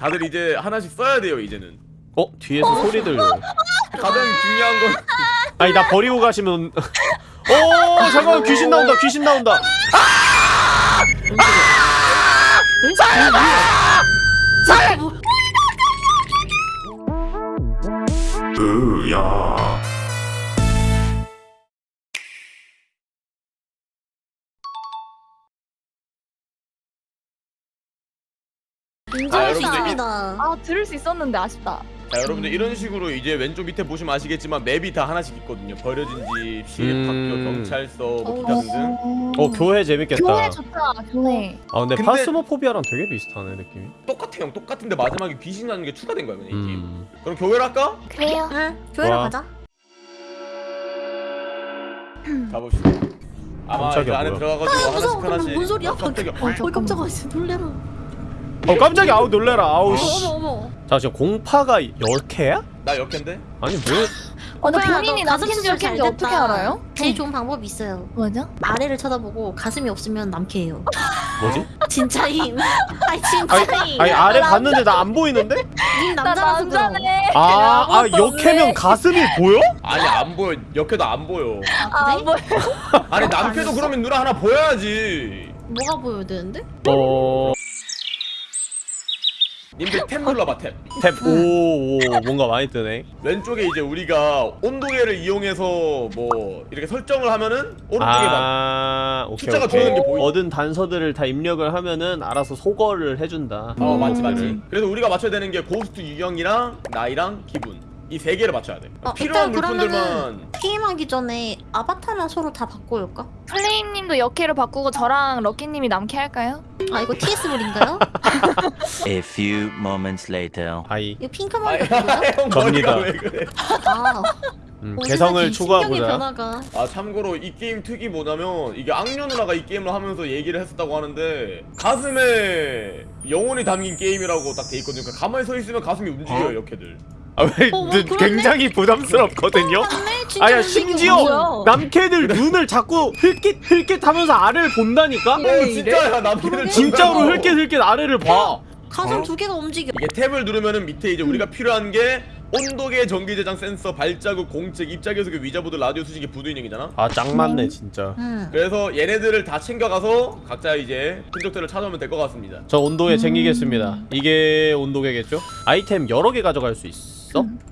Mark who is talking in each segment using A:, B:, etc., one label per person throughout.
A: 다들 이제 하나씩 써야 돼요 이제는
B: 어 뒤에서 소리 들려.
A: 가장 중요한 건
B: 아니 나 버리고 가시면. 오 잠깐만 귀신 나온다 귀신 나온다. 으야.
A: 아,
C: 인정합니다.
D: 아 들을 수 있었는데 아쉽다.
A: 자 여러분들 이런 식으로 이제 왼쪽 밑에 보시면 아시겠지만 맵이 다 하나씩 있거든요 버려진 집, 시립학교,
B: 음.
A: 경찰서, 뭐 기타 등등
B: 어 교회 재밌겠다.
D: 교회 좋다. 교회.
B: 아 근데,
A: 근데-
B: 파스모포비아랑 되게 비슷하네 느낌이.
A: 똑같아 형 똑같은데 마지막에 귀신 나는 게 추가된 거야 그냥 이 게임
B: 음.
A: 그럼 교회를 할까?
D: 그래요.
C: 응, 교회로
B: 와.
C: 가자.
A: 가봅시다 아마 이제 안에. 들어가가지고
C: 무서워.
A: 하나씩
C: 그럼
A: 하나씩
C: 뭔 소리야?
A: 어, 깜짝이야
C: 어, 깜짝아, 씨, 놀래라.
B: 어 깜짝이야 아우 놀래라 아우 씨.
C: 어머, 어머.
B: 자 지금 공파가 10개야?
A: 나 역캔데?
B: 아니 뭐
D: 어, 근데
C: 오빠야,
D: 본인이
C: 잘
D: 여친지 어떻게. 알아요?
C: 제일 좋은 방법이 있어요.
D: 뭐죠?
C: 아래를 쳐다보고 가슴이 없으면 남캐예요.
B: 뭐지?
C: 진짜임. 아니 진짜임.
B: 아니 아래 봤는데 나 안 보이는데?
C: 님
D: 나
C: 남자라서 그럼.
D: 남자네.
B: 아, 아
D: 아무것도
B: 역해면
D: 없네.
B: 가슴이 보여?
A: 아니 안 보여 역해도 안 보여
D: 아
C: 그래?
D: 뭐?
A: 아니 남캐도 그러면 누나 하나 보여야지
C: 뭐가 보여야 되는데?
B: 어...
A: 님들 탭 눌러봐 탭.
B: 탭. 오, 오 뭔가 많이 뜨네.
A: 왼쪽에 이제 우리가 온도계를 이용해서 뭐 이렇게 설정을 하면은 오른쪽에
B: 막아
A: 숫자가 줄어드는 게 보이-
B: 얻은 단서들을 다 입력을 하면은 알아서 소거를 해준다.
A: 어 맞지 맞지.
B: 음.
A: 그래서 우리가 맞춰야 되는 게 고스트 유형이랑 나이랑 기분 이 세 개를 맞춰야 돼
C: 어,
A: 필요한
C: 일단
A: 물품들만
C: 게임하기 전에 아바타나 서로 다 바꿔올까?
D: 플레임님도 역캐로 바꾸고 저랑 럭키님이 남캐 할까요?
C: 아 이거 TS물인가요?
E: A few moments later.
B: 아이
C: 이거 핑크
A: 아이,
C: 머리가 뭐야?
A: 형. 머리가 왜 그래
C: 아,
B: 음, 개성을
C: 신경의
B: 추구하고자
C: 변화가.
A: 아 참고로 이 게임 특이 뭐냐면 이게 악녀 누나가 이 게임을 하면서 얘기를 했었다고 하는데 가슴에 영혼이 담긴 게임이라고 딱 돼 있거든요 그러니까 가만히 서 있으면 가슴이 움직여요 역캐들
B: 아 왜
C: 어, 뭐?
B: 굉장히 부담스럽거든요?
C: 진짜
B: 아야. 심지어? 남캐들 눈을 자꾸 흘깃 흘깃 하면서 아래를 본다니까?
A: 어 진짜야 남캐들
B: 진짜로 흘깃 흘깃 아래를 봐
C: 가슴
B: 어?
C: 두 개가 움직여.
A: 이게 탭을 누르면은 밑에 이제 우리가 필요한 게 온도계, 전기 제장 센서, 발자국, 공책, 입자계속의 위자보드, 라디오 수신기, 부두 인형이잖아.
B: 아 짱 맞네 진짜
C: 응.
A: 그래서 얘네들을 다 챙겨가서 각자 이제 흔적들을 찾아오면 될 것 같습니다.
B: 저 온도계 챙기겠습니다 이게 온도계겠죠? 아이템 여러 개 가져갈 수 있어?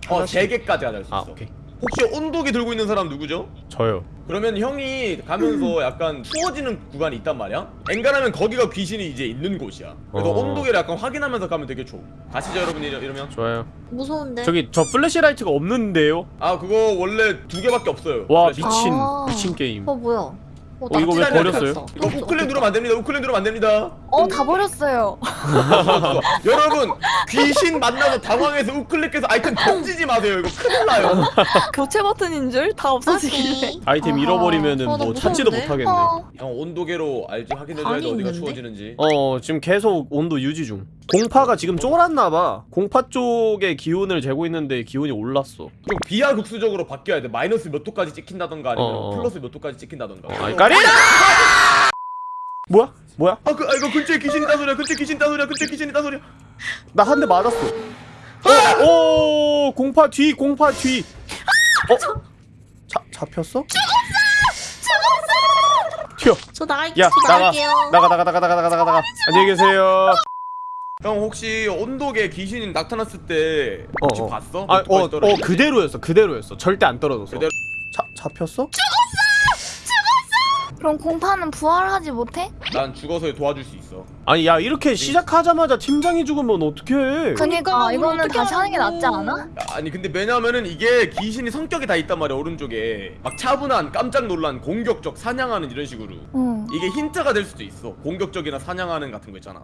A: 어, 세 개까지 가질 수 있어.
B: 아 오케이
A: 혹시 온도계 들고 있는 사람 누구죠?
B: 저요
A: 그러면 형이 가면서 약간 추워지는 구간이 있단 말이야? 엔간하면 거기가 귀신이 이제 있는 곳이야. 그래서
B: 어.
A: 온도계를 약간 확인하면서 가면 되게 좋아. 가시죠 여러분 이러- 이러면.
B: 좋아요
C: 무서운데.
B: 저기 저 flashlight가 없는데요?
A: 아 그거 원래 두 개밖에 없어요.
B: 와
A: 플래시.
B: 미친
C: 아.
B: 미친 게임
C: 어 뭐야? 어,
B: 어, 이거 왜 버렸어요?
A: 이거 우클릭 누르면 안 됩니다. 우클릭 누르면 안 됩니다.
D: 어 다 버렸어요.
A: 여러분 귀신 만나서 당황해서 우클릭해서 아이템 던지지 마세요. 이거 큰일 나요.
D: 교체 버튼인 줄 다 없어지길래.
B: 아이템 어, 나뭐 찾지도? 못하겠네
D: 어.
A: 형 온도계로 알지 확인해줘야 돼 어디가
C: 있는데?
A: 추워지는지.
B: 어 지금 계속 온도 유지 중 공파가 지금 쫄았나봐 공파 쪽에 기온을 재고 있는데 기온이 올랐어
A: 좀 비하국수적으로 바뀌어야 돼. 마이너스 몇 도까지 찍힌다던가 아니면
B: 어, 어.
A: 플러스 몇 도까지 찍힌다던가.
B: 아 까리나 뭐야? 뭐야?
A: 아, 그, 아 이거 근처에 귀신 있다 소리야. 근처에 귀신 있다 소리야. 근처에 귀신 있다 소리야.
B: 나 한 대 맞았어 어, 오 공파 뒤 공파 뒤 어? 자, 잡혔어?
C: 저
B: 나가
C: 나갈게요.
B: 나가 나가 나가 나가 나가 나가 나가 안녕히 계세요
A: 형 혹시 온도계 귀신이 나타났을 때
B: 어,
A: 혹시
B: 어.
A: 봤어?
B: 아,
A: 몇
B: 어, 어? 그대로였어 그대로였어 절대 안 떨어졌어
A: 그대로-
B: 자, 잡혔어?
D: 그럼 공파는 부활하지 못해?
A: 난 죽어서 도와줄 수 있어.
B: 아니 야 이렇게 시작하자마자 팀장이 죽으면 어떡해
D: 그니까
C: 우리
D: 이거는
C: 어떻게
D: 다시 하는 게. 낫지 않아?
A: 야, 아니 근데 왜냐면은 이게 귀신이 성격이 다 있단 말이야 오른쪽에 막 차분한 깜짝 놀란 공격적 사냥하는 이런 식으로
D: 응.
A: 이게 힌트가 될 수도 있어 공격적이나 사냥하는 같은 거 있잖아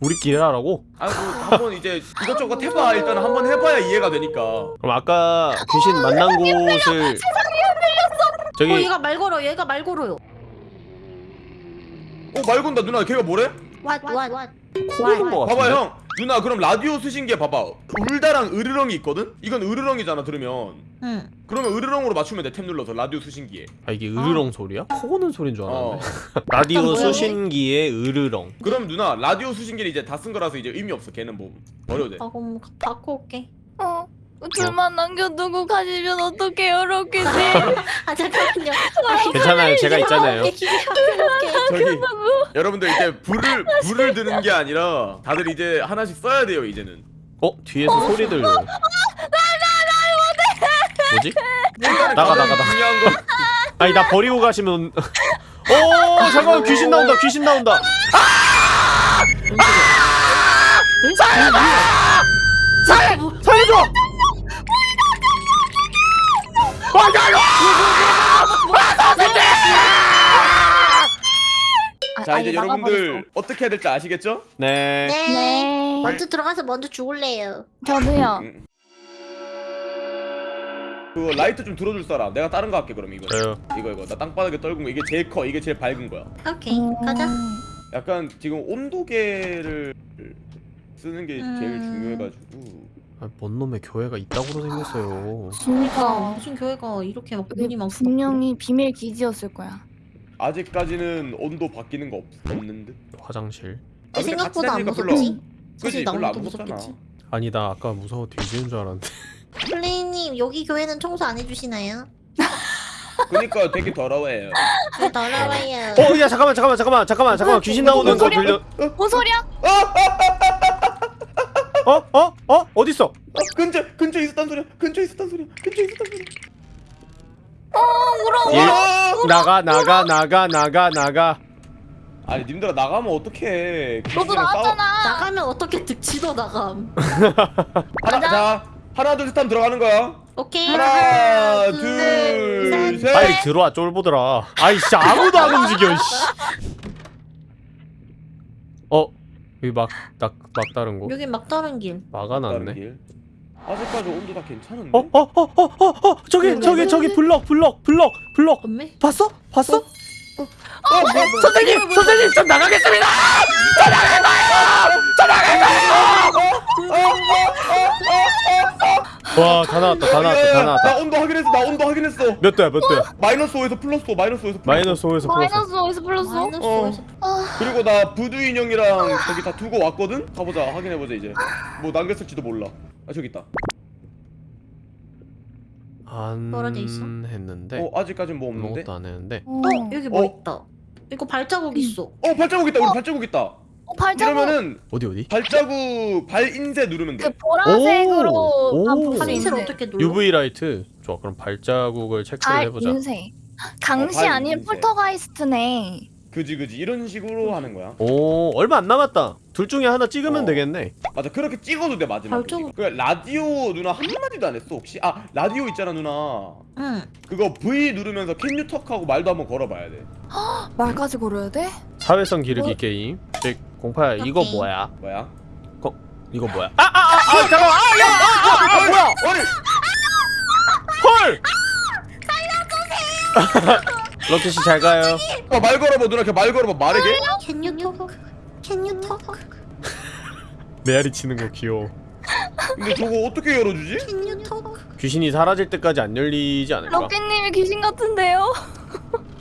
B: 우리끼리 하라고?
A: 아이고 한번 이제 이것저것 해봐 일단 한번 해봐야 이해가 되니까
B: 그럼 아까 귀신 만난 곳을 저기
C: 어 얘가 말 걸어. 얘가 말 걸어요.
A: 어말 건다 누나 걔가 뭐래?
B: 코인 거 같은데?
A: 봐봐 형 누나 그럼 라디오 쓰신 게 봐봐 울다랑 으르렁이 있거든? 이건 으르렁이잖아 들으면
C: 응.
A: 그러면 으르렁으로 맞추면 돼 탭 눌러서 라디오 수신기에
B: 아 이게 으르렁 소리야? 코고는 소린 줄 알았네.
A: 어
B: 라디오
C: 뭐야,
B: 수신기의 으르렁.
A: 그럼 누나 라디오 수신기를 이제 다 쓴 거라서 이제 의미 없어 걔는 뭐 버려도
C: 돼아 그럼 바꿔 올게.
D: 어 둘만 남겨두고 가시면 어떡해요 럭키님
C: 아 잠깐만요. 아,
B: 괜찮아요, 제가 있잖아요.
A: 저기 여러분들 이제 불을 불을 드는 게 아니라 다들 이제 하나씩 써야 돼요 이제는
B: 어 뒤에서 소리 들려. 뭐지?
A: 일단은
B: 나가,
A: 가장
B: 나가, 나가.
A: 중요한 건
B: 아니 나 버리고 가시면. 어 잠깐만 귀신 나온다 귀신 나온다. 살려줘!
D: 아,
A: 자 이제 여러분들. 어떻게 해야 될지 아시겠죠?
B: 네.
C: 네.
D: 네
C: 먼저 들어가서 먼저 죽을래요.
D: 저도요
A: 음. 그거 라이트 좀 들어줄 사람 내가 다른 거 할게 그럼 이거
B: 저요.
A: 이거 이거 나 땅바닥에 떨군 거 이게 제일 커 이게 제일 밝은 거야
C: 오케이 가자.
A: 약간 지금 온도계를 쓰는 게 제일
C: 음.
A: 중요해가지고
B: 아, 뭔 놈의 교회가 이따구로 생겼어요.
C: 그러니까 무슨 교회가 이렇게 막 문이 많고.
D: 분명히 비밀 기지였을 거야
A: 아직까지는 온도 바뀌는 거 없, 없는 듯
B: 화장실.
A: 아,
C: 생각보다 안 무섭지. 사실 나무도 무섭겠지.
B: 아니 나 아까 무서워 뒤지는 줄 알았는데.
C: 플레이님 여기 교회는 청소 안 해주시나요?
A: 그니까 되게 더러워요
C: 네, 더러워요.
B: 어, 야 잠깐만, 잠깐만, 잠깐만, 잠깐만, 잠깐만. 귀신 나오는 거? 들려.
D: 뭔 소리야?
B: 어, 어, 어, 어디 있어?
A: 어, 근처 근처에 있었단 소리야 근처에 있었단 소리야 근처에 있었단 소리야
B: 일
A: 아!
B: 나가, 나가, 나가, 나가, 나가.
A: 아니 님들아 나가면 어떡해
D: 너도
A: 싸워-
D: 나왔잖아
C: 나가면 어떻게 득치도 나감.
A: 하나 자 하나 둘 셋 하면 들어가는 거야
C: 오케이.
A: 하나
C: 둘, 셋.
B: 빨리 들어와, 쫄보들아. 아이, 진짜 아무도 안 움직여, 씨. 어, 여기 막, 막, 막다른 곳.
C: 여기 막다른 길.
B: 막아놨네.
A: 아직까지 온도 다 괜찮은데?
B: 어, 어, 어, 어, 어, 어, 저기,
C: 왜,
B: 저기,
C: 왜,
B: 저기,
C: 왜?
B: 블럭, 블럭, 블럭, 블럭. 봤어? 봤어?
A: 어, 뭐야, 뭐야.
B: 선생님, 선생님, 좀 나가겠습니다. 와, 다 나왔다, 다 나왔다,
A: 다나
B: 나왔다.
A: 온도 확인했어 나 온도 확인했어
B: 몇 도야, 몇 도야?
A: 마이너스 5에서 플러스 5 마이너스 5에서 플러스 5
B: 마이너스 5에서 플러스.
D: 마이너스 어디서 불렀어?
C: 마이너스
A: 어.
C: 오에서
A: 그리고 나 부두 인형이랑 저기 다 두고 왔거든? 가보자 확인해보자 이제 뭐 남겼을지도 몰라 아 저기 있다
B: 안
C: 떨어져 있어?
B: 했는데.
A: 어 아직까진 뭐 없는데?
B: 아무것도 안 했는데.
D: 어,
C: 어 여기 뭐
A: 어?
C: 있다. 이거 발자국 있어.
A: 어 발자국 있다 우리 발자국 있다
D: 어, 발자국
A: 이러면은
B: 어디 어디?
A: 발자국 발 인쇄 누르면
D: 그
A: 돼
D: 보라색으로
B: 오.
D: 있는데
C: 어떻게 눌러?
B: UV light. 좋아. 그럼 발자국을 체크를
D: 발
B: 해보자.
D: 인쇄 강시
A: 어, 발
D: 아닌
A: 인쇄.
D: 폴터가이스트네
A: 그지 그지 이런 식으로 하는 거야
B: 오, 얼마 안 남았다. 둘 중에 하나 찍으면
A: 어.
B: 되겠네.
A: 맞아 그렇게 찍어도 돼 마지막에. 그 라디오 누나 한마디도 안 했어 혹시? 아 라디오 있잖아 누나
C: 응.
A: 그거 V 누르면서 can you talk하고 말도 한번 걸어봐야 돼
D: 말까지 걸어야 돼?
B: 사회성 기르기
D: 어?
B: 게임. 즉 공파야 이거. 뭐야?
A: 뭐야?
B: 이거 뭐야? 아, 아, 아, 아, 잠깐만. 아, 야, 아, 아, 아, 뭐야?
A: 아니
B: 헐! 럭키 씨 잘 가요.
A: 아, 말 걸어봐 누나 걔 말 걸어봐 말해 걔?
C: Can you talk? Can you talk?
B: 메아리 치는 거 귀여워.
A: 근데 저거 어떻게 열어주지?
C: Can you talk?
B: 귀신이 사라질 때까지 안 열리지 않을까?
D: 럭키님이 귀신 같은데요?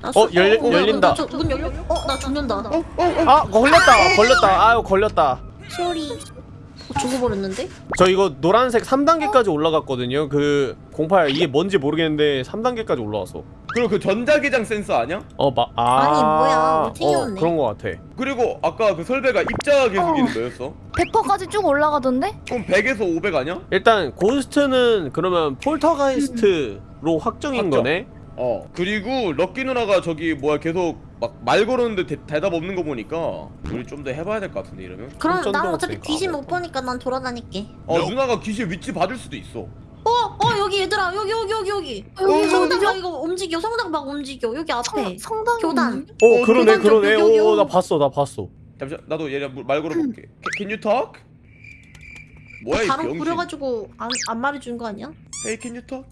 C: 나
B: 어,
C: 수-
B: 열-
C: 어,
B: 열린다.
C: 나 저- 문 열려? 어, 나 죽는다.
A: 어? 어? 어?
B: 아, 걸렸다. 걸렸다. 아유, 걸렸다.
C: 소리. 어, 죽어버렸는데?
B: 저 이거 노란색 3단계까지 올라갔거든요. 그 공파야 이게 뭔지 모르겠는데 3단계까지 올라왔어.
A: 그리고 그 전자기장 센서 아니야?
B: 어, 마, 아.
C: 아니, 뭐야.
B: 어,
C: 튕겼네.
B: 그런 거 같아.
A: 그리고 아까 그 설배가 입자 계속이는 뭐였어?
D: 100%까지 쭉 올라가던데?
A: 그럼 100에서 500 아니야?
B: 일단 ghost는 그러면 폴터가이스트로 확정인
A: 확정.
B: 거네.
A: 어 그리고 럭키 누나가 저기 뭐야 계속 막 말 걸었는데 대, 대답 없는 거 보니까 우리 좀 더 해봐야 될 것 같은데 이러면
C: 그럼 난 어차피 귀신 못. 보니까 난 돌아다닐게.
A: 어 누나가 귀신 위치 봐줄 수도 있어
C: 어, 어 여기 얘들아 여기 여기 여기 여기.
D: 여기
C: 성당
D: 어디죠?
C: 막 이거 움직여. 성당 막 움직여. 여기 앞에.
D: 성, 성당
C: 교단.
B: 어,
A: 어,
B: 그러네,
C: 교단
B: 그러네.
C: 좀 여기,
B: 오,
C: 여기.
B: 나 봤어, 나 봤어.
A: 잠시만 나도 얘랑 말 걸어볼게 Can you talk? 뭐야 이
C: 바로 부려가지고 안, 안 말해준 거 아니야?
A: Hey can you talk?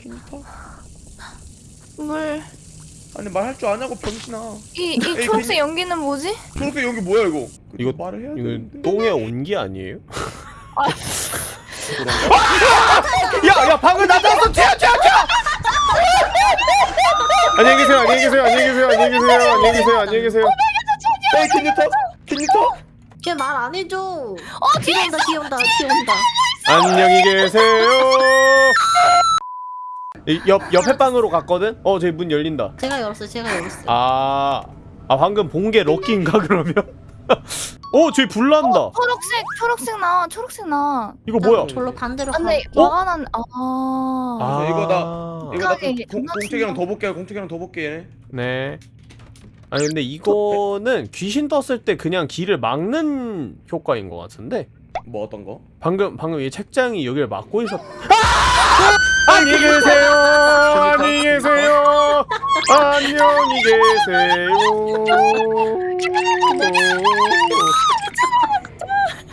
A: Can you talk?
D: 물.
A: 아니 말할 줄 아냐고 병신아
D: 이, 이 초록색 연기는 뭐지?
A: 초록색 연기 뭐야 이거
B: 이거-
A: 말을 해야
B: 이거 똥의 온기 아니에요? 야, 야, 방금 나타났어. 튀어, 튀어, 튀어. 안녕히 계세요. 안녕히 계세요. 안녕히 계세요. 안녕히 계세요. 안녕히 계세요. 안녕히 계세요.
A: 에이 킨니터? 킨니터?
C: 걔말 안 해줘. 어 뒤에 온다 뒤에 온다 뒤에 온다.
B: 안녕히 계세요. 이옆 옆에 방으로 갔거든. 어, 저기 문 열린다.
C: 제가 열었어요 제가 열었어요.
B: 아, 아 방금 본 게 럭키인가 그러면? 어, 저기 불 난다.
D: 초록색 초록색 나 초록색 나.
B: 이거 뭐야?
C: 절로 반대로
D: 아, 근데
C: 가.
B: 어?
D: 와가난 아.
B: 아,
A: 이거 나- 이거 나 공-? 공책이랑 더 볼게 공책이랑 더 볼게 얘네
B: 네. 아니 근데 이거는 귀신 떴을 때 그냥 길을 막는 효과인 것 같은데
A: 뭐 어떤 거?
B: 방금 방금 이 책장이 여기를 막고 있었. 아! 안녕히 계세요. 안녕히 계세요. 안녕히 계세요.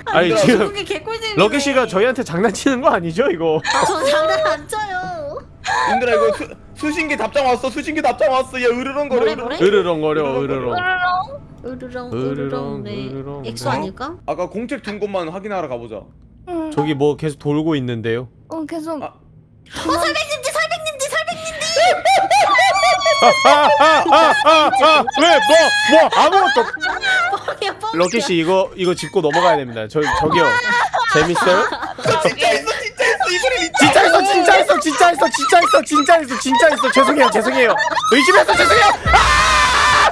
B: 아니 지금. 럭키 씨가 저희한테 장난치는 거 아니죠 이거?
C: 아, 저 장난 안 쳐요.
A: 님들아 이거 수, 수신기 답장 왔어 수신기 답장 왔어 얘 으르렁거려 으르렁.
B: 으르렁거려 으르렁.
C: 으르렁
B: 으르렁,
C: 으르렁 네.
B: 으르렁.
C: 엑소 아닐까?
A: 아까 공책 둔 것만 확인하러 가보자
D: 음.
B: 저기 뭐 계속 돌고 있는데요.
D: 어 계속.
A: 아.
C: 어 설백님지 설백님지 설백님지.
B: 아아아아아왜뭐뭐 아무것도
C: 뻥이야 뻥.
B: 럭키 씨 이거 이거 짚고 넘어가야 됩니다. 저 저기요 재밌어요?
A: 진짜 있어 진짜 있어 이 소리 믿자
B: 진짜 있어 진짜 있어 진짜 있어 진짜 있어 진짜 있어 진짜 있어 죄송해요 죄송해요 의심해서 죄송해요. 아!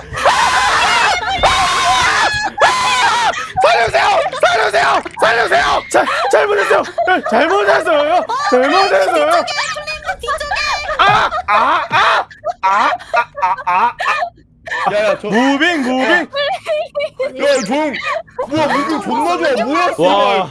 B: 아! 살려주세요 살려주세요! 살려주세요! 자 잘못했어요! 네, 잘못했어요! 잘못했어요! 아아 아 아 아 아 아
A: 야 야 저
B: moving moving.
A: 야, 종! 뭐야, moving 존나 좋아, 뭐야,
B: 와.
A: 씨발!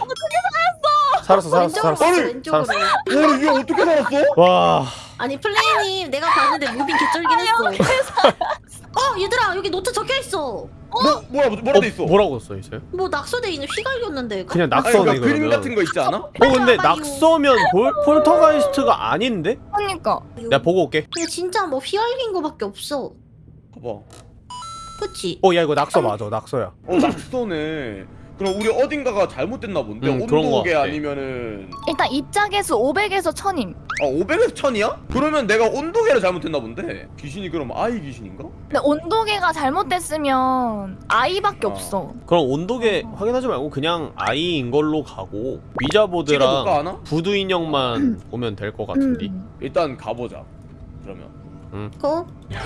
B: 살았어? 살았어
C: 왼쪽으로
B: 살았어.
C: 갔어 왼쪽으로.
A: 와, 이게 어떻게 살았어?
B: 와.
C: 아니 플레이님 내가 봤는데 moving 개쩔긴 했어. 어 얘들아 여기 노트 적혀 있어.
A: 뭐, 뭐야, 뭐라 돼 있어?
B: 뭐라고 써 있어요?
C: 뭐 낙서돼 있는 휘갈겼는데.
B: 그냥
A: 아니,
B: 낙서네
A: 그러니까 그림 같은 거 있지 않아?
B: 어 근데. 낙서면 볼, 폴터가이스트가 아닌데?
D: 그러니까.
B: 내가 보고 올게
C: 근데 진짜 뭐 휘갈긴 거밖에 없어.
A: 봐봐.
C: 그치?
B: 어야 이거 낙서 맞아 낙서야
A: 어, 낙서네. 그럼 우리 어딘가가 잘못됐나 본데?
B: 음,
A: 온도계. 아니면은
D: 일단 입장에서 500에서 1000임.
A: 아 500에서 1000이야? 그러면 내가 온도계를 잘못했나 본데? 귀신이 그럼 아이 귀신인가?
D: 근데 온도계가 잘못됐으면 아이밖에
A: 어.
D: 없어.
B: 그럼 온도계 확인하지 말고 그냥 아이인 걸로 가고 위자보드랑? 부두 인형만 보면 될 것 같은데
D: 음.
A: 일단 가보자. 그러면.
C: 고?
B: 어, 야,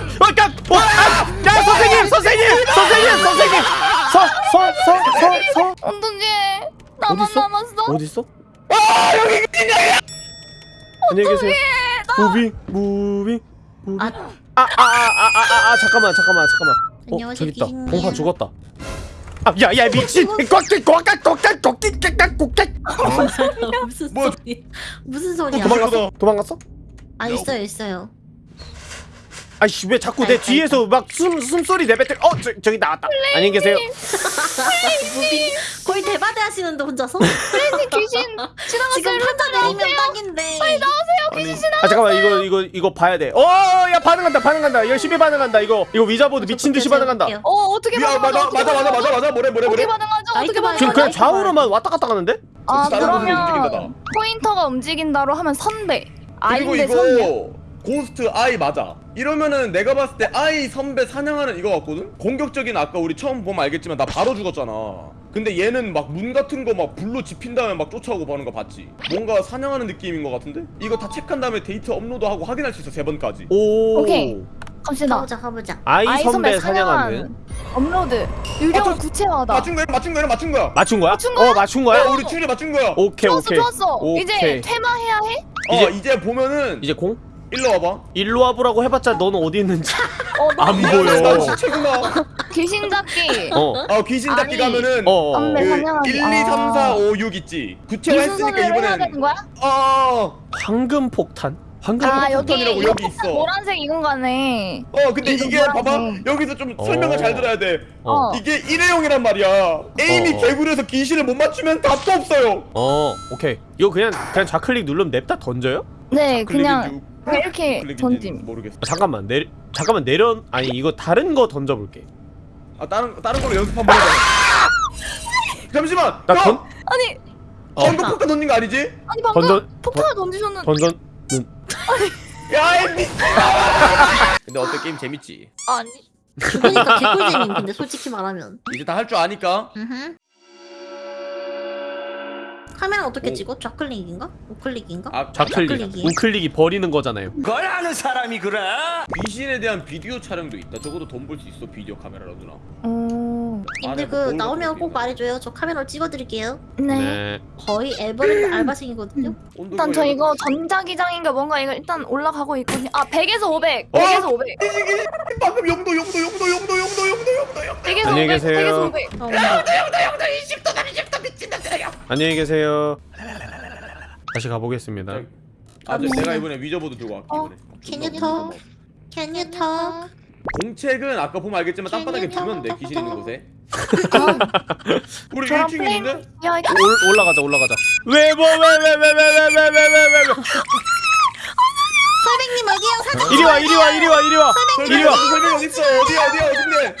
B: 어, 아, 야 선생님 선생님 선생님 선생님 서 서 서 서 서
D: 어떡해. 나만
B: 어딨어?
D: 남았어.
B: 어디 있어? 아 여기 인형이야 안녕히 계세요 무빙 무빙 무빙
C: 아
B: 아 아 아 아 아 잠깐만 잠깐만 잠깐만 어 저기 있다. 공파 죽었다 아 야 야 미친 꽉꽉 꽉꽉 꽉꽉 꽉꽉 꽉꽉 꽉꽉
C: 무슨
A: 뭐-
C: 소리? 무슨 소리야?
B: 도망갔어 도망갔어
C: 아 있어요 있어요.
B: 아이씨 왜 자꾸 내 뒤에서 막 숨 숨소리 내뱉을 어 저, 저기 나왔다 안녕히 계세요
C: moving 거의 대바대 하시는데 혼자서?
D: 플레이님 귀신 지나갔어요.
C: 지금 판자 내리면 딱인데.
B: 아니, 아 잠깐만 이거 이거 이거 봐야 돼어야 반응한다 반응한다 열심히 반응한다 이거 이거 ouija board 미친 듯이 반응한다.
D: 어 어떻게
A: 야,
D: 반응하죠?
A: 맞아,
D: 어떻게
A: 맞아, 맞아,
D: 반응하죠?
A: 맞아, 맞아, 뭐래, 뭐래,
D: 어떻게
A: 뭐래.
D: 반응하죠? 어떻게
C: 봐요.
B: 지금
D: 반응하죠?
B: 그냥 좌우로만 왔다 갔다 가는데
D: 아
A: 다른 분이 움직인다,
D: 그러면 포인터가 움직인다로 하면 선배
A: 그리고
D: 아인데 선배
A: 이거 고스트 아이 맞아. 이러면은 내가 봤을 때 아이 선배 사냥하는 이거 같거든? 공격적인 아까 우리 처음 보면 알겠지만 나 바로 죽었잖아. 근데 얘는 막 문 같은 거 막 불로 지핀 다음에 막 쫓아오고 보는 거 봤지? 뭔가 사냥하는 느낌인 거 같은데? 이거 다 체크한 다음에 데이터 업로드하고 확인할 수 있어 세 번까지.
B: 오
D: 오케이. 갑시다
C: 가보자 가보자.
B: 아이,
D: 아이
B: 선배
D: 선배
B: 사냥하는
D: 업로드 유령
A: 아, 저-
D: 구체화다
A: 맞춘 거야, 맞춘 거야, 맞춘 거야.
B: 맞춘 거야?
D: 맞춘 거야?
B: 어 맞춘 거야?
A: 어, 우리 추리 맞춘 거야.
B: 오케이
D: 좋았어
B: 오케이
D: 좋았어
B: 오케이.
D: 이제 퇴마해야 해?
A: 어, 이제 보면은
B: 이제 공?
A: 일로 와봐.
B: 일로 와보라고 해봤자 너는 어디 있는지
D: 어,
B: 안
A: 야,
B: 보여
A: 난 시체구나.
D: 귀신 잡기
B: 어
A: 아 귀신 잡기
C: 아니.
A: 가면은
B: 어, 어.
D: 선배
A: 그
D: 사냥하기.
A: 1, 2, 3, 4, 5, 6 있지. 구체화
D: 무슨
A: 했으니까
D: 소리를 해야
A: 이번엔? 어,
B: 황금 폭탄? 황금
D: 아
B: 폭탄
D: 여기
A: 폭탄이라고 여기 있어.
D: 노란색 이건 거네
A: 어 근데 이게
D: 노란색.
A: 봐봐 여기서 좀 설명을
B: 어.
A: 잘 들어야 돼.
B: 어.
A: 이게 일회용이란 말이야. 에임이
B: 어, 어.
A: 개구리에서 귀신을 못 맞추면 답도 없어요.
B: 어 오케이 이거 그냥 그냥 좌클릭 누르면 냅다 던져요?
D: 네 그냥 이렇게 던짐
A: 모르겠어.
B: 아, 잠깐만 내 잠깐만 내려 아니 이거 다른 거 던져볼게
A: 아 다른 다른 걸로 연습 한번 해봐. 잠시만.
B: 나
A: 형!
B: 던?
D: 아니
B: 어.
A: 방금 포카 던진 거 아니지?
D: 아니 방금
B: 던전
D: 폭탄을 던지셨는.
B: 던전
A: 야, 이 미친. 근데 어때 게임 재밌지?
D: 아니.
C: 죽으니까 개꿀잼임 근데 솔직히 말하면
A: 이제 다 할 줄 아니까.
C: 카메라 어떻게
A: 오.
C: 찍어? 좌클릭인가? 우클릭인가?
A: 아,
B: 좌클릭
C: 좌클릭이.
B: 우클릭이 버리는 거잖아요
E: 걸 아는 사람이 그래?
A: 귀신에 대한 비디오 촬영도 있다. 적어도 돈 벌 수 있어 비디오 카메라로 누나.
D: 오.
C: 님들
A: 안에 그뭘
C: 나오면
A: 넣고
C: 꼭? 말해줘요 저 카메라로 찍어드릴게요
D: 네.
B: 네
C: 거의 에버랜드 알바생이거든요
A: 온도
D: 일단 저 이거 전자기장인가 뭔가 이거 일단 올라가고 있거든요. 아 100에서 500.
A: 어?
D: 100에서 500.
A: 돼? 방금 영도 영도 영도 영도 영도 영도 영도 영도
D: 100에서
B: 안녕히
D: 500.
B: 계세요.
D: 100에서 500.
C: 어, 온다.
B: 안녕히 계세요 다시 가보겠습니다
A: 아, 저
C: 음.
A: 내가 이번에 위저보드 들고 갈게
D: 어?
A: 이번에.
C: Can you talk? Can you talk?
A: 공책은 아까 보면 알겠지만 땅바닥에 두면 돼? 귀신 있는 곳에.
D: 아,
A: 우리
D: 저랑
A: 1층
D: 플레임.
A: 있는데?
B: 올, 올라가자 올라가자 왜 뭐 왜 왜 왜 왜 왜 왜 왜 왜왜
C: 설백님 어디야
B: 이리 와 이리 와 이리 와 이리 와 이리 와
A: 설명 어디 있어? 어디야 어디야 어딘데?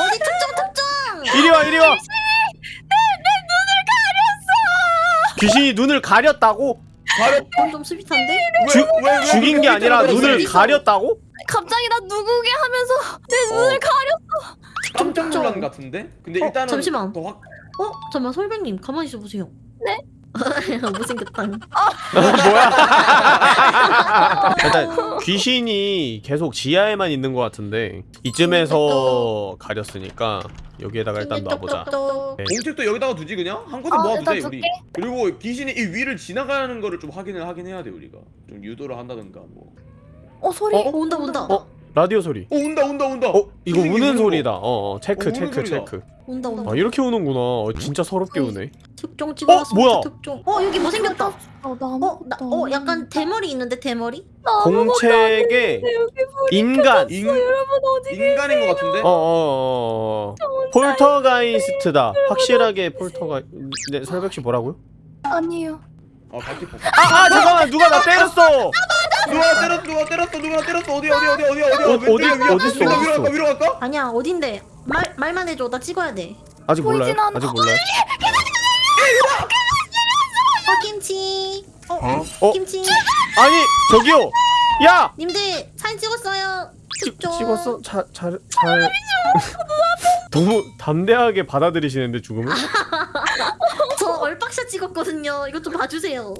C: 어디 특정 특정
B: 이리 와 이리 와 귀신이 눈을 가렸다고?
A: 바로
C: 그건 좀 sweet한데?
B: 주-
A: 왜, 왜,
B: 죽인 왜게 아니라 눈을? 가렸다고?
D: 갑자기 나 누구게 하면서 내
A: 어.
D: 눈을 가려.
A: 깜짝 놀란 것 같은데? 근데
C: 어,
A: 일단은
C: 잠시만.
A: 더 확...
C: 어? 잠깐만 설백님 가만히 있어 보세요
D: 네?
C: 못생겼다
B: 뭐야? 일단 귀신이 계속 지하에만 있는 것 같은데 이쯤에서 가렸으니까 여기에다가 일단 놔보자.
C: 똑똑똑.
B: 네.
A: 공책도 여기다가 두지 그냥? 한 곳에
D: 어,
A: 모아두자 우리
D: 줄게.
A: 그리고 귀신이 이 위를 지나가는 거를 좀 확인을 하긴 해야 돼 우리가 좀 유도를 한다든가 뭐
D: 어 소리.
B: 어?
C: 어, 온다 온다
B: 어? 라디오 소리.
A: 어, 온다 온다 온다
B: 어? 이거
A: 귀신이
B: 우는
A: 거.
B: 소리다. 어, 어 체크
A: 어,
B: 체크
A: 소리다.
B: 체크.
C: 온다 온다
B: 아 이렇게 우는구나. 어, 진짜 서럽게 우네.
C: 특종 찍어놨어
B: 뭐야?
C: 특종 어 여기 못생겼다
D: 어, 나
C: 어? 나, 어 약간 대머리 있는데 대머리?
B: 공책에 인간.
A: 인,
D: 여러분 어디
A: 인간인 것 같은데?
B: 어어어 poltergeist다. 확실하게 polterg-. 네 설백 씨 뭐라고요?
D: 아니에요.
A: 어 같이 보
B: 아, 아 잠깐만 누가 나 때렸어.
A: 누가 때렸어 누가 때렸어 누가 나 때렸어 어디 어디 어디 어디 어디
B: 어, 어디-
A: 왼쪽에 위로
B: 어디 있어,
A: 위로
B: 어디
A: 위로
B: 있어?
A: 갈까 위로 갈까?
C: 아니야 어딘데 말, 말만 해줘 나 찍어야 돼
B: 아직 몰라요?
D: 보이진 않아.
B: 아직 몰라요?
C: 어 김치 어?
B: 어?
C: 김치
B: 아니 저기요. 야.
C: 님들 사진 찍었어요
B: 찍,
C: 특종
B: 찍었어? 잘, 잘, 잘. 너무 담대하게 받아들이시는데 죽음을?
C: 저 얼박샷 찍었거든요 이것 좀 봐주세요 어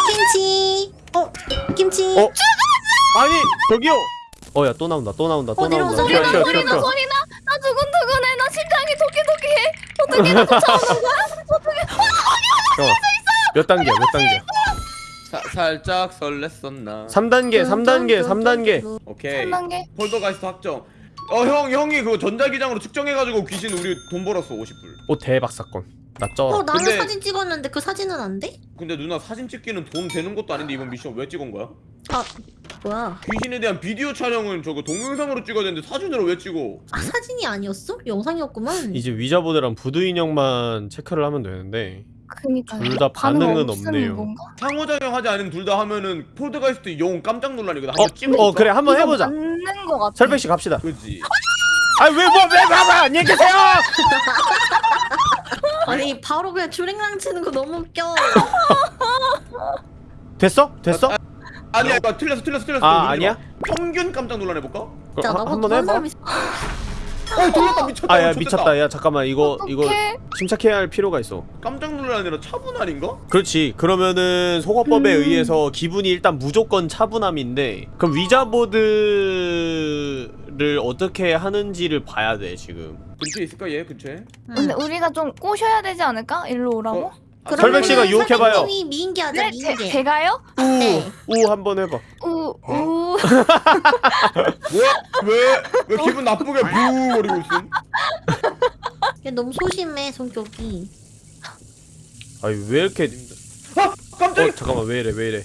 C: 김치 어 김치
B: 어? 아니 저기요. 어 야 또 나온다 또 나온다 또
C: 어,
B: 나온다.
C: 소리 나,
D: 소리 나. 소리 나. 나 두근두근해. 나 심장이 도끼도끼해. 어떻게 나 쫓아오는 거야?
B: 잠깐만. 몇 단계야 몇 단계야?
A: 사, 살짝 설렜었나
B: 3단계 3단계 3단계.
A: 오케이
D: 3단계.
A: 폴더 가이스트 확정 어 형 형이 그거 전자기장으로 측정해가지고 귀신 우리 돈 벌었어 50불
B: 오 대박 사건. 나 쪄.
C: 어 나는
A: 근데-
C: 사진 찍었는데 그 사진은 안 돼?
A: 근데 누나 사진 찍기는 돈 되는 것도 아닌데 이번 미션 왜 찍은 거야?
C: 아 뭐야
A: 귀신에 대한 비디오 촬영은 저거 동영상으로 찍어야 되는데 사진으로 왜 찍어?
C: 아 사진이 아니었어? 영상이었구만
B: 이제 ouija board랑 부두 인형만 체크를 하면 되는데
D: 그니까.
B: 둘다 반응은 없네요.
D: 건가?
A: 상호작용하지 않은 둘 다 하면은 폴드가이스트 영 깜짝 놀라니거든
B: 어?
A: 어
B: 그래 한번 해보자.
D: 맞는 거 같아.
B: 설백 씨 갑시다.
A: 그지
B: 아왜뭐왜 봐봐 안녕히 계세요.
C: 아니 바로 그냥 주랭랑 치는 거 너무 웃겨
B: 됐어? 됐어?
A: 아, 아니야 이거 틀렸어 틀렸어 틀렸어
B: 아, 아니야?
A: 마. 평균 깜짝 놀라내볼까? 어
B: 그럼
C: 자
B: 한- 한번
C: 한
B: 해봐.
C: 사람이
A: 돌렸다 미쳤다
B: 아야
A: 이거
B: 미쳤다 야 잠깐만 이거 이거
D: 어떡해?
B: 침착해야 할 필요가 있어
A: 깜짝 놀라는 차분할인가?
B: 그렇지 그러면은 소거법에
D: 음.
B: 의해서 기분이 일단 무조건 차분함인데 그럼 위자보드를 어떻게 하는지를 봐야 돼 지금
A: 근처에 있을까 얘 근처에?
D: 근데 우리가 좀 꼬셔야 되지 않을까? 일로 오라고?
A: 어? 아,
B: 설백 씨가 유혹해봐요.
C: 설백님이 미인계 하자
D: 네, 제,
C: 미인계
D: 제가요?
C: 네.
B: 우 한번 해봐
D: 우,
B: 어?
D: 우.
A: 뭐야? 왜? 왜 기분 나쁘게 부거리고 있음?
C: 얘 너무 소심해 성격이
B: 아니 왜 이렇게
A: 아!
B: 어
A: 깜짝이야!
B: 잠깐만 왜 이래 왜 이래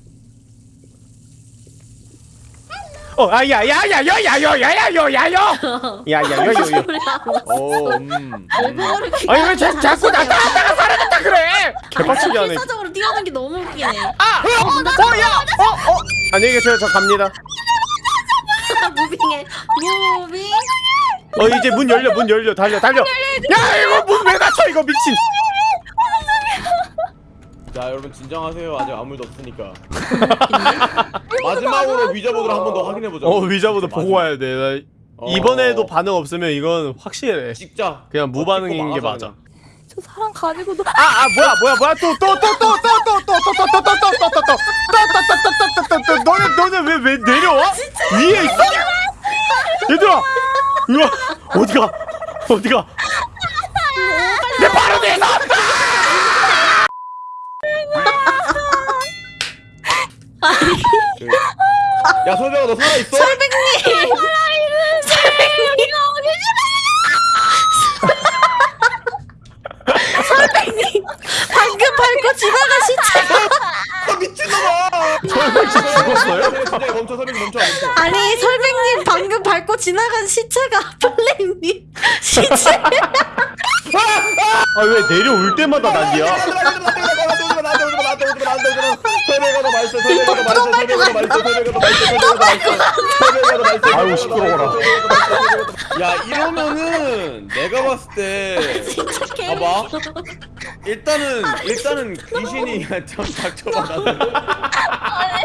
C: 어, 아,
B: 야, 야, 야, 야, 야, 야, 야, 야, 야, 야, 야, 야, 야, 야, 야.
A: 어, 음.
C: 외국어를
B: 아니 왜 자, 자꾸 나 따라다가 사라졌다 그래? 개빡치게 하네.
C: 필사적으로 뛰어는 게 너무 웃기네.
B: 아, 어, 야, 어, 어. 안녕히 계세요. 저 갑니다.
C: 무빙해. 무빙.
B: 어, 이제 문 열려, 문 열려, 달려, 달려. 야, 이거 문 왜 닫혀? 이거 미친.
A: 자 여러분 진정하세요 아직 아무 일도 없으니까 마지막으로 위저보드를 한 번 더 확인해보자
B: 어, 위자보다 보고 와야 돼. 나
A: 어.
B: 이번에도 반응 없으면 이건 확실해.
A: 찍자
B: 그냥
A: 어,
B: 무반응인 게 맞아.
D: 저 사람 가지고도
B: 아, 아, 뭐야, 뭐야, 뭐야, 또, 또, 또, 또, 또, 또, 또, 또, 또, 또, 또, 또, 또, 또, 또, 또, 또, 또, 또, 너네, 너네 왜, 왜 내려와? 위에 있어? 얘들아, 우와, 어디가, 어디가? 내 바로 뒤에서!
A: 야 설명아 너 살아있어?
C: 방금 밟고 지나간 시체가
A: 아 미친놈아
B: 씨 죽었어요?
A: 진짜 멈춰 설명 멈춰 멈춰
C: 아니 설백님 방금 밟고 지나간 시체가 플레임님 시체
B: 아, 왜 내려올 때마다 난리야?
A: 말했어. 설명가도 말했어. 설명가도 말했어. 설명가도 말했어. 설명가도 말했어. 설명가도 말했어.
B: 아유 시끄러워라.
A: 야 이러면은 내가 봤을 때
C: 진짜 개웃
A: 봐봐. 일단은 일단은 귀신이 좀 닥쳐봐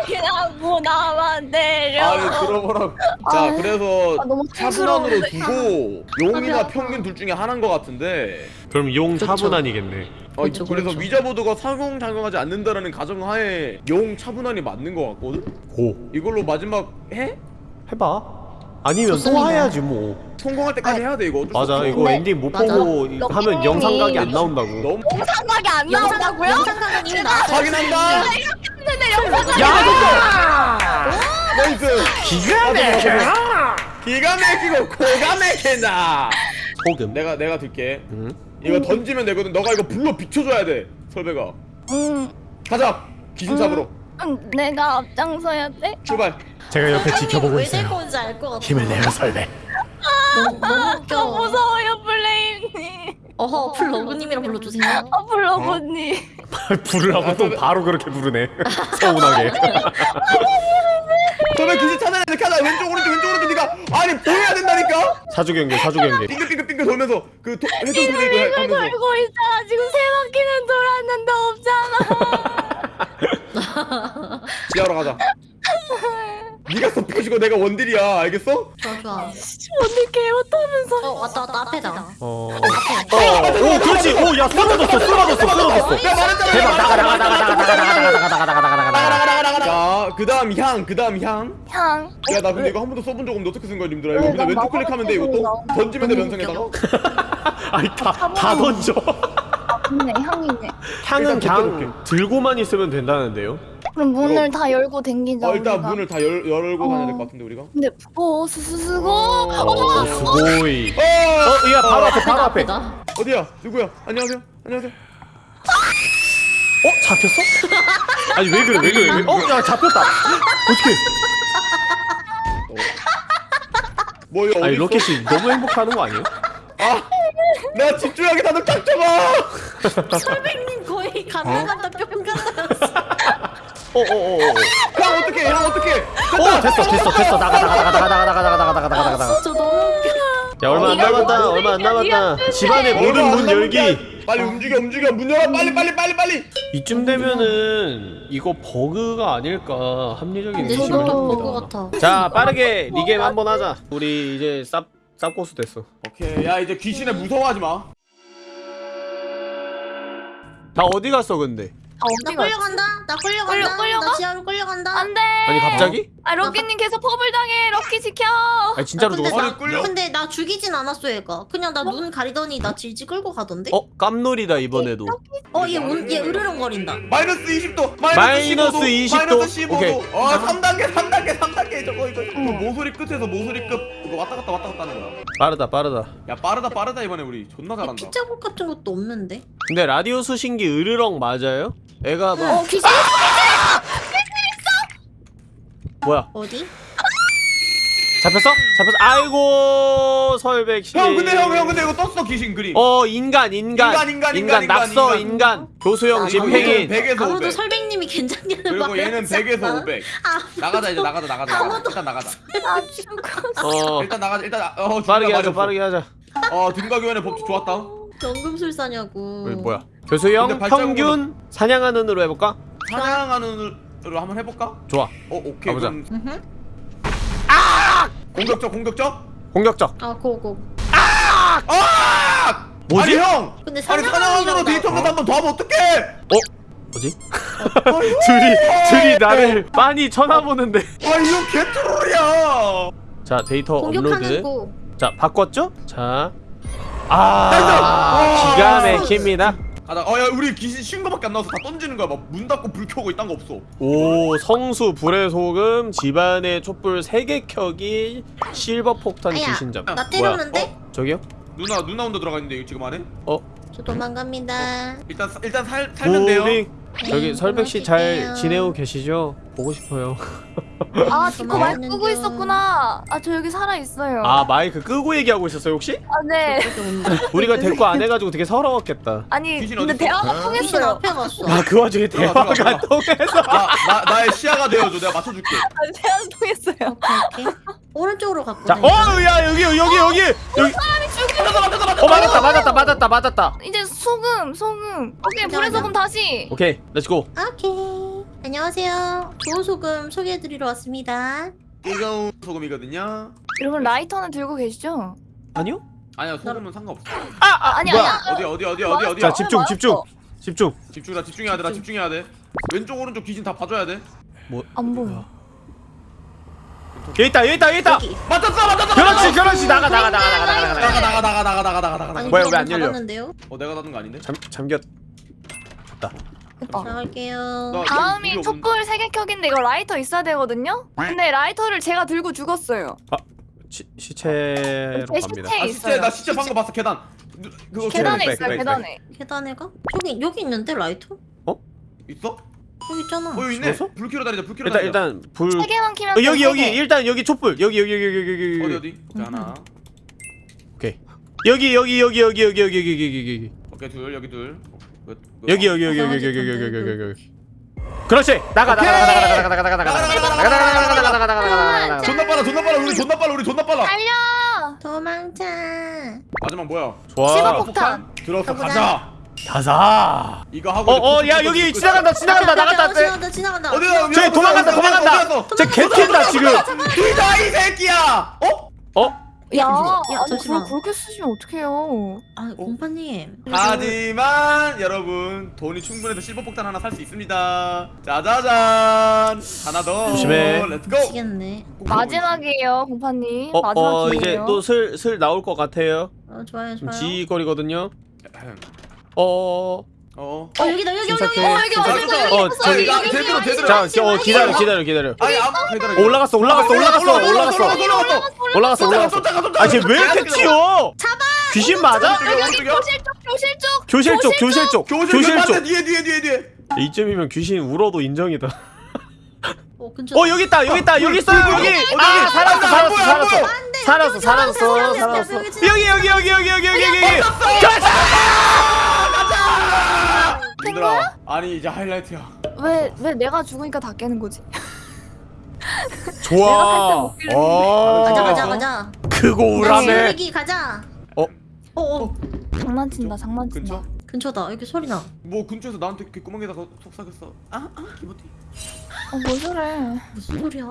D: 그냥 뭐 나만 내려.
A: 아니 들어보라고 자 그래서
D: 아, 너무
A: 차분한으로
D: 촌스러운데.
A: 두고 용이나 평균 둘 중에 하나인 것 같은데
B: 그럼 용
C: 그쵸.
B: 차분한이겠네.
A: 어,
C: 그쵸,
A: 그래서
C: 그쵸.
A: ouija board가 상호작용하지 않는다라는 가정하에 용 차분한이 맞는 것 같거든?
B: go.
A: 이걸로 마지막 해?
B: 해봐. 아니면 또
C: 좋습니다.
B: 해야지 뭐.
A: 성공할 때까지 해야 돼 이거 어쩔 수
B: 맞아,
A: 없어.
B: 이거
D: 근데-
B: 엔딩 못
C: 맞아.
B: 보고
D: 럭키
B: 하면 영상각이 안 나온다고.
A: 너무
D: 영상각이 안 나온다고요?
C: 영상각은 이미 나왔어요
A: 확인한다
D: 근데 영상각
B: 야!
A: nice
B: 기가 막혀.
A: 기가 막히고 고가 막힌다
B: 소금.
A: 내가 내가 들게
B: 응?
A: 이거 던지면 되거든 너가 이거 불로 비춰줘야 돼 설배가
D: 음,
A: 가자 귀신 잡으러
D: 음, 내가 앞장서야 돼?
A: 출발
B: 제가 옆에 지켜보고 있어요.
C: 건지 알것 같아
B: 힘을 내요, 설레.
C: 너무, 너무
D: 저
C: 웃겨
D: 무서워요 플레임님.
C: 어허 플러그님이라 불러주세요
D: 아 블로버님.
B: 부르라고 또 바로 그렇게 부르네. 서운하게.
A: 설배 귀신 찾아야 돼 찾아 왼쪽 오른쪽 왼쪽 오른쪽 네가 아니 보여야 된다니까
B: 사주 경계, 사주 경계.
A: 빙글빙글빙글 돌면서 그 도, 회전 돌리고 해-
D: 이걸
A: 하면서
D: 돌고 있잖아. 지금 세 바퀴는 돌았는데 없잖아.
A: 지하로 가자 네가 서포시고 내가 원딜이야 알겠어?
C: 좋아 좋아
D: 오늘 개 못하면서.
C: 어 왔다 왔다 앞에다
B: 어. 어, 오, 그렇지. 오, 야, 쓰러졌어, 쓰러졌어, 쓰러졌어. 대박, 나가, 나가, 나가, 나가, 나가, 나가, 나가, 나가, 나가, 나가, 나가, 나가.
A: 자, 그 다음 향, 그 다음 향.
D: 향.
A: 야, 나 근데 이거 한 번도 써본 적 없는데 어떻게 쓴 거야, 님들아? 이거
D: 네,
A: 그냥 왼쪽 클릭하면 돼, 이것도? 던지면 돼, 면상에다가?
B: 아니, 다, 다 던져.
D: 있네 향이네.
B: 향은
A: 일단
B: 그냥. 들고만 있으면 된다는데요?
D: 그럼 문을 다 열고 댕기자.
A: 어, 일단
D: 우리가.
A: 문을 다 열, 열고
D: 어.
A: 다녀야 될 것 같은데, 우리가?
D: 근데 오 스스스고.
B: 어, 스고이.
A: 어!
B: 어, 야, 바로 앞에, 바로 앞에. 어,
A: 어디야? 누구야? 안녕하세요? 안녕하세요?
B: 잡혔어? 아니, 왜 그래, 왜 그래, 왜 어, 야, 잡혔다. 어떻게?
A: 뭐, 이거
B: 아니? 로켓이 너무 행복하는 거 아니에요?
A: 아! 내가 집중하게 다들 딱 잡아!
C: 설백님 거의 간다 간다 뿅 간다
B: 어, 어, 어, 어.
A: 향, 어떡해, 향, 어떡해!
B: 어, 됐어, 됐어, 됐어. 나가, 나가, 나가, 나가, 나가, 나가, 나가, 나가, 나가, 나가, 나가.
C: 저 너무 웃겨
B: 야, 얼마 안 남았다, 얼마 안 남았다. 집안의 모든 문 열기.
A: 게 빨리 움직여, 움직여! 문 열어! 빨리, 빨리, 빨리, 빨리!
B: 이쯤 되면은 이거 버그가 아닐까 합리적인 의심을 합니다.
C: 같아
B: 자, 빠르게 re게임 한번 하자. 우리 이제 쌉 쌉고수 됐어.
A: 오케이, 야, 이제 귀신에 무서워하지 마.
B: 나 어디 갔어 근데?
D: 아
C: 나? 끌려간다 나 끌려간다
D: 끌려- 끌려가?
C: 나 지하로 끌려간다
D: 안돼.
B: 아니 갑자기?
D: 아 럭키님 계속 퍼블 당해. 럭키 지켜.
B: 아니 진짜로
C: 근데
B: 죽었어?
C: 나,
A: 아니, 끌려?
C: 근데 나 죽이진 않았어 얘가 그냥 나 눈 가리더니 나 질질 끌고 가던데?
B: 어 깜놀이다 이번에도.
C: 어얘 얘 으르렁거린다
A: 마이너스 20도!
B: 마이너스
A: 15도!
B: 20도.
A: 마이너스 15도!
B: 오케이.
A: 어 3단계 3단계 3단계 저거 이거 그 모서리 끝에서 모서리 끝 이거 왔다 갔다 왔다 갔다 하는 거야
B: 빠르다 빠르다.
A: 야 빠르다 빠르다 이번에 우리 존나 잘한다
C: 피자국 같은 것도 없는데?
B: 근데 라디오 수신기 으르렁 맞아요? 애가 막
D: 어 귀신.
B: 뭐야?
C: 어디?
B: 잡혔어? 잡혔어 아이고 설백씨
A: 형 근데 형 형 근데 이거 떴어 귀신 그림
B: 어 인간 인간
A: 인간, 인간, 인간,
B: 낙서
A: 인간.
B: 인간 교수형
C: 아,
B: 집행인
A: 100에서
C: 아무도
A: 500
C: 설백님이 괜찮냐는
A: 그리고 얘는
C: 하지
A: 100에서
C: 않아. 500아
A: 나가자 이제 나가자 나가자 나가자. 일단 나가자
D: 아 죽었어.
B: 어
A: 일단 나가자 일단 나- 어
B: 빠르게 하자 빠르게 하자.
A: 어 등가 교환의 법칙 좋았다
C: 연금술사냐고
B: 어, 뭐야 교수형 평균 사냥하는으로 해볼까?
A: 사냥하는 으로 한번 해볼까?
B: 좋아
A: 어 오케이
B: 가보자.
A: 그럼
C: 음흠.
A: 공격적 공격적
B: 공격적
C: 아 고고
A: 아!
B: 뭐지?
A: 아니 형!
C: 근데
A: 아니 사냥하느라 데이터
C: 사냥하느라
A: 한번 더 하면 어떡해!
B: 어? 뭐지? 둘이 둘이 나를 빤히 쳐다보는데
A: 아 이거 개트롤이야!
B: 자 데이터
C: 공격하는
B: 업로드
C: 거
B: 자 바꿨죠? 자
A: nice!
B: 아, 기가 막힙니다.
A: 가자 어야 우리 귀신 쉰 거밖에 안 나와서 다 던지는 거야 막 문 닫고 불 켜고 이딴 거 없어
B: 오 성수 불의 소금 집안의 촛불 3개 켜기 실버 폭탄
C: 아야,
B: 귀신잡
C: 나? 때렸는데?
B: 어? 저기요?
A: 누나 누나 혼자 들어가 있는데 이거 지금 안에?
B: 어?
C: 저 도망갑니다
A: 일단 사- 일단 살, 살면 돼요
B: 저기
C: 네,
B: 설백 씨 잘
C: 고맙게요.
B: 지내고 계시죠? 보고 싶어요
D: 아 디코 마이크
C: 도망가는
D: 끄고
C: 중.
D: 있었구나. 아 저 여기 살아 있어요.
B: 아 마이크 끄고 얘기하고 있었어요 혹시?
D: 아, 네.
B: 우리가 대꾸 안 해 가지고 되게 서러웠겠다
D: 아니 근데? 대화가 통했어요.
B: 아 그 와중에 대화가
A: 들어가,
B: 통해서
A: 나, 나, 나의 시야가 되어 줘 내가 맞춰 줄게
D: 아 대화 통했어요.
C: 오른쪽으로 갔거든
B: 자, 어, 야 여기 여기 여기 여기. 어 맞았다 맞았다 맞았다 맞았다.
D: 이제 소금 소금. 오케이
C: 맞아.
D: 소금 다시.
B: 오케이, let's go.
C: 오케이 안녕하세요 좋은 소금 소개해드리러 왔습니다
A: 뜨거운 소금이거든요
D: 여러분 라이터는 들고 계시죠?
B: 아니요?
A: 아니야 소금은 상관없어
B: 아, 아
D: 아니,
B: 뭐야?
D: 아니야.
A: 어디 어디 어디 어디 어디야
B: 자 집중
D: 맞았어.
B: 집중 집중.
A: 집중이다 집중해야 돼나 집중해야 돼 왼쪽 오른쪽 귀신 다 봐줘야 돼
B: 뭐?
D: 안 보여.
B: 여기 있다 여기 있다 여기 있다.
C: 여기
A: 맞았어 맞았어
B: 그렇지 그렇지 나가 나가 나가 나가 나가 나가.
A: 나가 나가 나가 나가 나가 나가 나가
C: 아니
B: 뭐야, 왜안 열려?
C: 닫았는데요?
A: 어 내가 닫은 거 아닌데?
B: 잠 잠겼.
D: 됐다.
C: 나갈게요
A: 나-
D: 다음이 촛불 세개 켜기인데 이거 라이터 있어야 되거든요? 근데 라이터를 제가 들고 죽었어요.
B: 시, 시체로
D: 제
B: 갑니다.
D: 시체
A: 아
D: 있어요.
A: 시체 나 시체 방금 봤어 계단 누- 그거
D: 계단에
B: 백,
D: 있어요
B: 백, 백.
D: 계단에.
C: 계단에 가? 저기 여기 있는데 라이터?
A: 있어?
C: 여기 있잖아
A: 어 여기 있네
B: 죽었어?
A: 불 켜러 다니자 불 켜러
B: 일단
A: 다니자
B: 일단 불.
D: 세 개만 키면
B: 어, 여기
D: 돼,
B: 여기
D: 세 개.
B: 일단 여기 촛불 여기 여기 여기 여기 여기
A: 어디 어디? 하나
B: 오케이 여기 여기 여기 여기 여기 여기 여기 여기 여기
A: 오케이 둘 여기 둘 끝, 끝.
B: 여기 여기 여기 여기 여기 여기 여기 여기 여기 여기 그렇지 나가 나가 나가 나가 나가 나가 나가 나가 나가 나가 나가 나가 나가 나가 나가 나가
A: 존나 빨라 존나 빨라 우리 존나 빨라 우리 존나 빨라
D: 달려.
C: 도망쳐
A: 마지막 뭐야?
B: 좋아
D: 실버 폭탄.
A: 들어서
C: 가보자.
A: 가자
B: 가자
A: 이거 하고 이제
B: 어어야
A: 그-
B: 여기
A: 그- 그-
B: 지나간다 지나간다 나갔다
C: 어,
B: 쟤
C: 지나간다 지나간다.
A: 어디야
B: 저기 도망간다 도망간다. 쟤 개튄다 지금.
A: 뒤다 이 새끼야. 어?
B: 어?
D: 야,
C: 야,
D: 아니
C: 잠시만.
D: 그렇게 쓰시면 어떡해요?
C: 아 공파님.
A: 하지만 여러분 돈이 충분해서 silver폭탄 하나 살 수 있습니다. 짜자잔. 하나 더.
B: 조심해.
A: let's go
C: 미치겠네.
D: 마지막이에요, 공파님.
B: 어,
D: 마지막
B: 어. 이제 또 슬 슬 나올 것 같아요.
C: 어 좋아요
B: 좀
C: 좋아요.
B: 지거리거든요 어.
A: 어.
C: 어 여기다 여기 여기 여기. 어 여기
A: 자,
C: 여기
B: 어,
C: 여기
B: 저기-
C: 여기
A: 제대로.
B: 자,
C: 여기
B: 어,
C: 여기
B: 기다려
C: 여기
B: 기다려. 기다려.
A: 아니.
B: 어, 올라갔어 올라갔어 올라갔어 올라갔어
A: 올라갔어.
B: 올라갔어 올라갔어.
A: 쫓아가 쫓아가
B: 아쟤 왜 이렇게 튀어? 귀신 맞아?
D: 교실 쪽, 교실 쪽.
B: 교실 쪽 교실 쪽.
A: 교실
B: 쪽.
A: 뒤에 뒤에 뒤에 뒤에.
B: 이쯤이면 귀신 울어도 인정이다.
C: 어 근처
B: 어 여기 있다 여기 있다 여기 있어 여기 아 살았어 살았어 살았어. 살았어 살았어 살았어. 여기 여기 여기 여기 여기 여기 여기
A: 얘들아 아니 이제 하이라이트야
D: 왜, 왜 내가 죽으니까 다 깨는 거지?
B: 좋아 어
C: 가자 가자 가자
B: 크고
C: 나
B: 우람해
C: 여기 가자
B: 어?
C: 어 어
D: 장난친다, 장난친다.
A: 근처?
C: 근처다 여기 소리
A: 나뭐 근처에서 나한테 귓구멍에다가 속삭였어 아 아 기모티
D: 어, 뭐 저래.
C: 무슨 소리야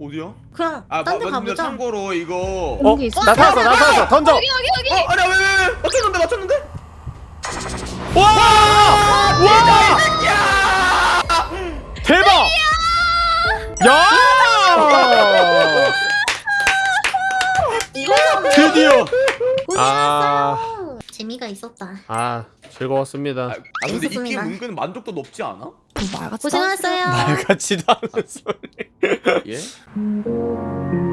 A: 어디야?
C: 그냥
A: 아
C: 딴데
A: 마- 근데
C: 가보자
A: 참고로 이거
B: 어?
D: 여기 있어.
B: 나타났어 나타났어 던져
D: 여기, 여기, 여기.
A: 어 아니야 왜왜왜 맞췄는데 맞췄는데?
B: 와! 와! 대박! 야!
C: 이거
B: 드디어 아.
C: 재미가 있었다
B: 아 즐거웠습니다.
A: 아, 아 근데 이 게임
C: 재밌었습니다.
A: 은근 만족도 높지 않아?
D: 말같이
C: 고생하셨어요
B: 말같지도 않은 소리.
A: 예?